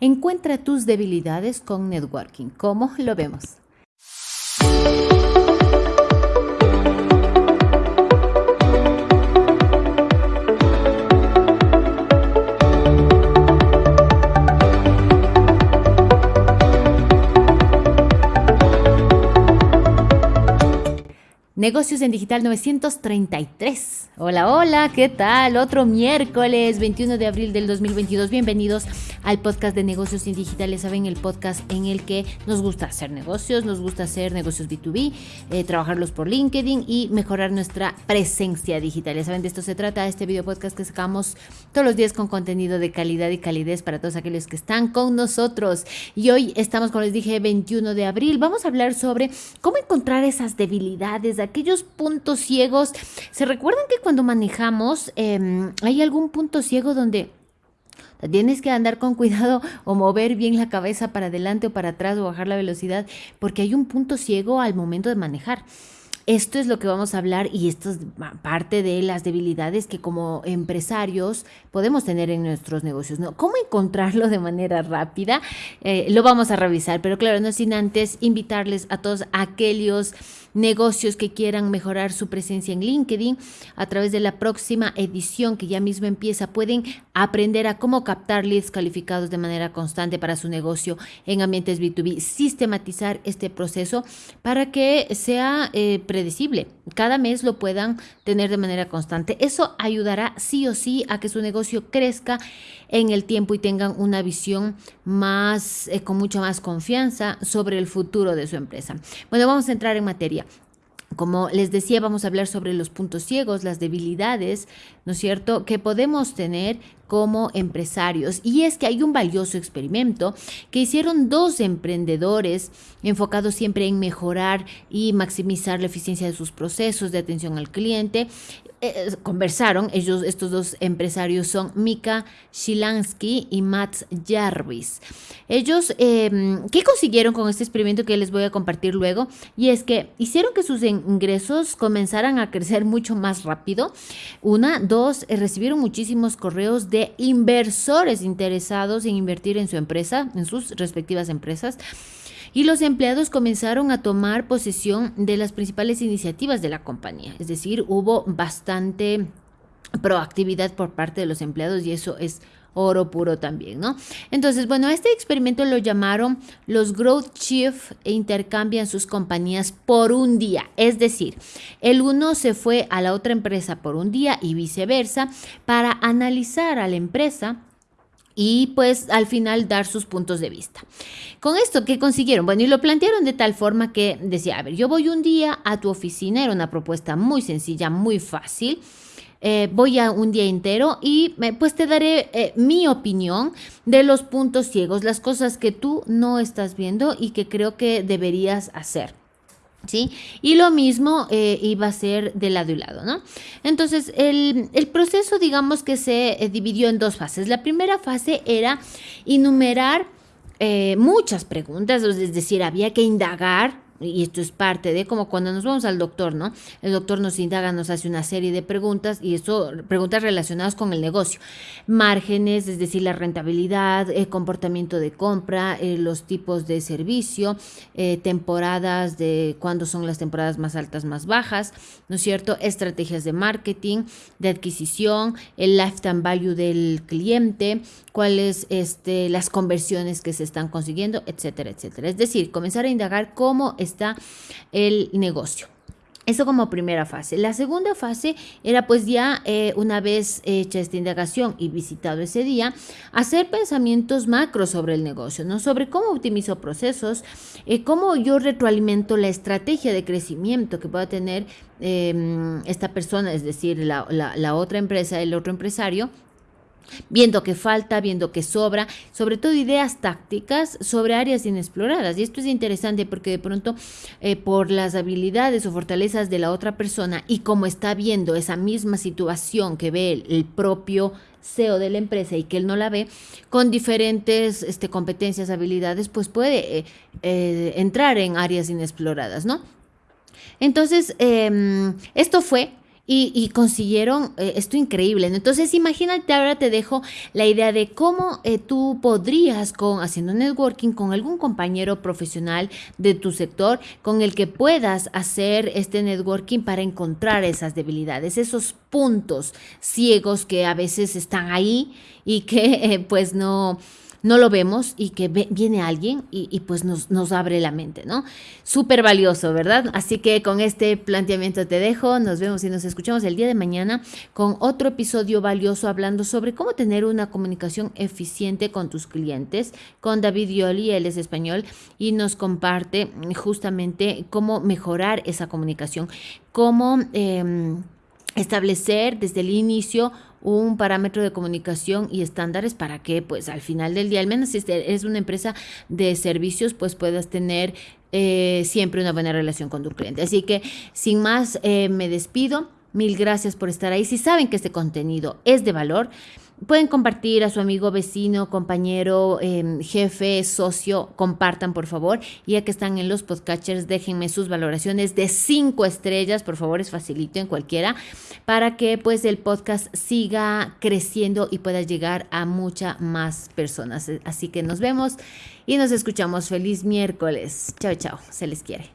Encuentra tus debilidades con networking. ¿Cómo lo vemos? Negocios en Digital 933. Hola, hola, ¿qué tal? Otro miércoles 21 de abril del 2022. Bienvenidos al podcast de Negocios en Digitales. Saben, el podcast en el que nos gusta hacer negocios, nos gusta hacer negocios B2B, eh, trabajarlos por LinkedIn y mejorar nuestra presencia digital. Ya saben, de esto se trata este video podcast que sacamos todos los días con contenido de calidad y calidez para todos aquellos que están con nosotros. Y hoy estamos, como les dije, 21 de abril. Vamos a hablar sobre cómo encontrar esas debilidades aquellos puntos ciegos. ¿Se recuerdan que cuando manejamos em, hay algún punto ciego donde Tienes que andar con cuidado o mover bien la cabeza para adelante o para atrás o bajar la velocidad porque hay un punto ciego al momento de manejar. Esto es lo que vamos a hablar y esto es parte de las debilidades que como empresarios podemos tener en nuestros negocios. ¿Cómo encontrarlo de manera rápida? Eh, lo vamos a revisar, pero claro, no sin antes invitarles a todos aquellos negocios que quieran mejorar su presencia en LinkedIn a través de la próxima edición que ya mismo empieza. Pueden aprender a cómo captar leads calificados de manera constante para su negocio en ambientes B2B, sistematizar este proceso para que sea eh, predecible. Cada mes lo puedan tener de manera constante. Eso ayudará sí o sí a que su negocio crezca en el tiempo y tengan una visión más, eh, con mucha más confianza sobre el futuro de su empresa. Bueno, vamos a entrar en materia. Como les decía, vamos a hablar sobre los puntos ciegos, las debilidades, ¿no es cierto?, que podemos tener como empresarios. Y es que hay un valioso experimento que hicieron dos emprendedores enfocados siempre en mejorar y maximizar la eficiencia de sus procesos de atención al cliente eh, conversaron, ellos, estos dos empresarios son Mika Shilansky y Matt Jarvis. Ellos, em, ¿qué consiguieron con este experimento que les voy a compartir luego? Y es que hicieron que sus ingresos comenzaran a crecer mucho más rápido. Una, dos, eh, recibieron muchísimos correos de inversores interesados en invertir en su empresa, en sus respectivas empresas y los empleados comenzaron a tomar posesión de las principales iniciativas de la compañía. Es decir, hubo bastante proactividad por parte de los empleados y eso es oro puro también, ¿no? Entonces, bueno, este experimento lo llamaron los Growth Chief e intercambian sus compañías por un día. Es decir, el uno se fue a la otra empresa por un día y viceversa para analizar a la empresa y pues al final dar sus puntos de vista. Con esto, ¿qué consiguieron? Bueno, y lo plantearon de tal forma que decía, a ver, yo voy un día a tu oficina, era una propuesta muy sencilla, muy fácil. Eh, voy a un día entero y eh, pues te daré eh, mi opinión de los puntos ciegos, las cosas que tú no estás viendo y que creo que deberías hacer. ¿Sí? Y lo mismo eh, iba a ser de lado y lado, ¿no? Entonces, el, proceso, digamos que se dividió en dos fases. La primera fase era enumerar muchas preguntas, es decir, había que indagar y esto es parte de como cuando nos vamos al doctor, ¿no? El doctor nos indaga, nos hace una serie de preguntas y eso, preguntas relacionadas con el negocio. Márgenes, es decir, la rentabilidad, el comportamiento de compra, eh, los tipos de servicio, eh, temporadas de cuándo son las temporadas más altas, más bajas, ¿no es cierto? Estrategias de marketing, de adquisición, el lifetime value del cliente, cuáles este, las conversiones que se están consiguiendo, etcétera, etcétera. Es decir, comenzar a indagar cómo está el negocio. Eso como primera fase. La segunda fase era pues ya eh, una vez hecha esta indagación y visitado ese día, hacer pensamientos macros sobre el negocio, ¿no? Sobre cómo optimizo procesos, eh, cómo yo retroalimento la estrategia de crecimiento que pueda tener em, esta persona, es decir, la, la otra empresa, el otro empresario, viendo que falta, viendo que sobra, sobre todo ideas tácticas sobre áreas inexploradas. Y esto es interesante porque de pronto eh, por las habilidades o fortalezas de la otra persona y como está viendo esa misma situación que ve el, propio CEO de la empresa y que él no la ve, con diferentes este, competencias, habilidades, pues puede eh, eh, entrar en áreas inexploradas, ¿no? Entonces, em, esto fue y, consiguieron eh, esto increíble. Entonces, imagínate, ahora te dejo la idea de cómo eh, tú podrías, con, haciendo networking con algún compañero profesional de tu sector, con el que puedas hacer este networking para encontrar esas debilidades, esos puntos ciegos que a veces están ahí y que eh, pues no no lo vemos y que viene alguien y, pues nos, nos, abre la mente, ¿no? Súper valioso, ¿verdad? Así que con este planteamiento te dejo, nos vemos y nos escuchamos el día de mañana con otro episodio valioso hablando sobre cómo tener una comunicación eficiente con tus clientes, con David Yoli, él es español y nos comparte justamente cómo mejorar esa comunicación, cómo... Em, establecer desde el inicio un parámetro de comunicación y estándares para que pues al final del día, al menos si es una empresa de servicios, pues puedas tener eh, siempre una buena relación con tu cliente. Así que sin más, eh, me despido. Mil gracias por estar ahí. Si saben que este contenido es de valor, Pueden compartir a su amigo, vecino, compañero, em, jefe, socio, compartan por favor. Ya que están en los podcatchers, déjenme sus valoraciones de cinco estrellas, por favor, es facilito en cualquiera, para que pues el podcast siga creciendo y pueda llegar a muchas más personas. Así que nos vemos y nos escuchamos. Feliz miércoles. Chao, chao. Se les quiere.